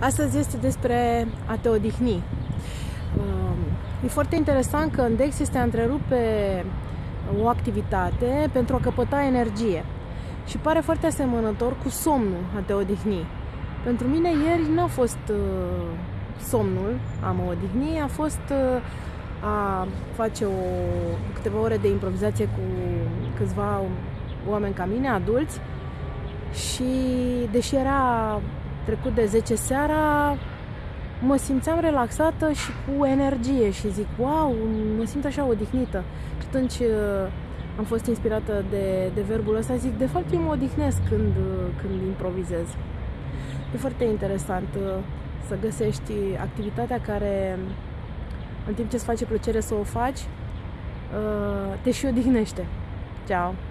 Astăzi este despre a te odihni. E foarte interesant că în Dex este a întrerupe o activitate pentru a căpăta energie. Și pare foarte asemănător cu somnul, a te odihni. Pentru mine ieri n-a fost uh, somnul, a mă odihni, a fost uh, a face o, câteva ore de improvizație cu câțiva oameni ca mine, adulți, și deși era trecut de 10 seara, mă simțeam relaxată și cu energie și zic, wow, mă simt așa odihnită. Și atunci uh, am fost inspirată de, de verbul ăsta, zic, de fapt eu mă odihnesc când, uh, când improvizez. E foarte interesant uh, să găsești activitatea care, în timp ce îți face plăcere să o faci, te și odihnește. Ciao!